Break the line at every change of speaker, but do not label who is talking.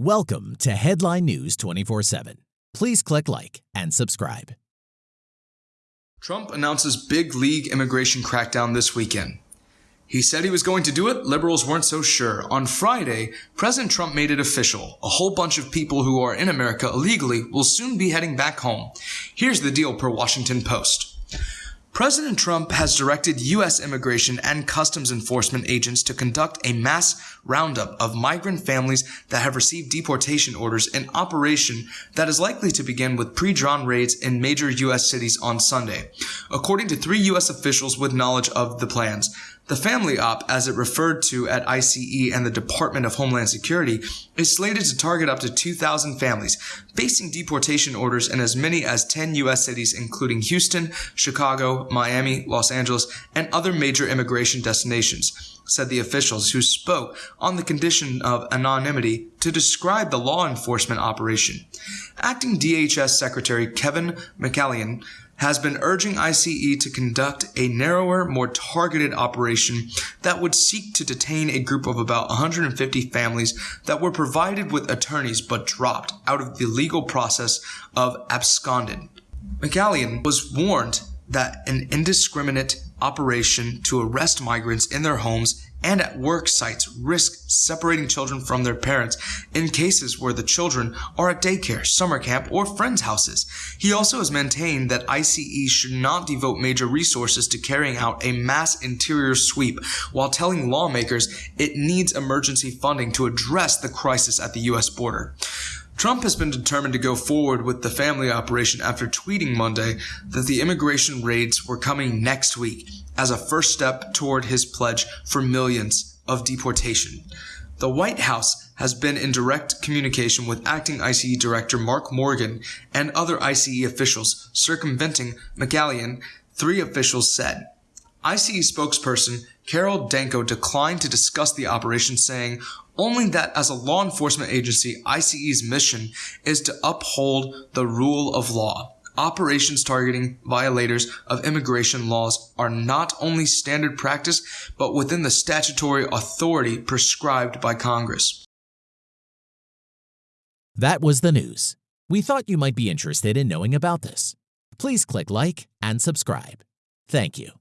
Welcome to Headline News 24 7. Please click like and subscribe.
Trump announces big league immigration crackdown this weekend. He said he was going to do it, liberals weren't so sure. On Friday, President Trump made it official. A whole bunch of people who are in America illegally will soon be heading back home. Here's the deal per Washington Post. President Trump has directed U.S. immigration and customs enforcement agents to conduct a mass roundup of migrant families that have received deportation orders, an operation that is likely to begin with pre-drawn raids in major U.S. cities on Sunday. According to three U.S. officials with knowledge of the plans, the family op, as it referred to at ICE and the Department of Homeland Security, is slated to target up to 2,000 families, facing deportation orders in as many as 10 U.S. cities, including Houston, Chicago, Miami, Los Angeles, and other major immigration destinations, said the officials who spoke on the condition of anonymity to describe the law enforcement operation. Acting DHS Secretary Kevin McAleenan has been urging ICE to conduct a narrower, more targeted operation that would seek to detain a group of about 150 families that were provided with attorneys but dropped out of the legal process of absconded. McAleenan was warned that an indiscriminate operation to arrest migrants in their homes and at work sites risk separating children from their parents in cases where the children are at daycare, summer camp, or friends' houses. He also has maintained that ICE should not devote major resources to carrying out a mass interior sweep while telling lawmakers it needs emergency funding to address the crisis at the U.S. border. Trump has been determined to go forward with the family operation after tweeting Monday that the immigration raids were coming next week as a first step toward his pledge for millions of deportation. The White House has been in direct communication with acting ICE Director Mark Morgan and other ICE officials circumventing McAleenan, three officials said. ICE spokesperson Carol Danko declined to discuss the operation, saying only that as a law enforcement agency, ICE's mission is to uphold the rule of law. Operations targeting violators of immigration laws are not only standard practice, but within the statutory authority prescribed by Congress.
That was the news. We thought you might be interested in knowing about this. Please click like and subscribe. Thank you.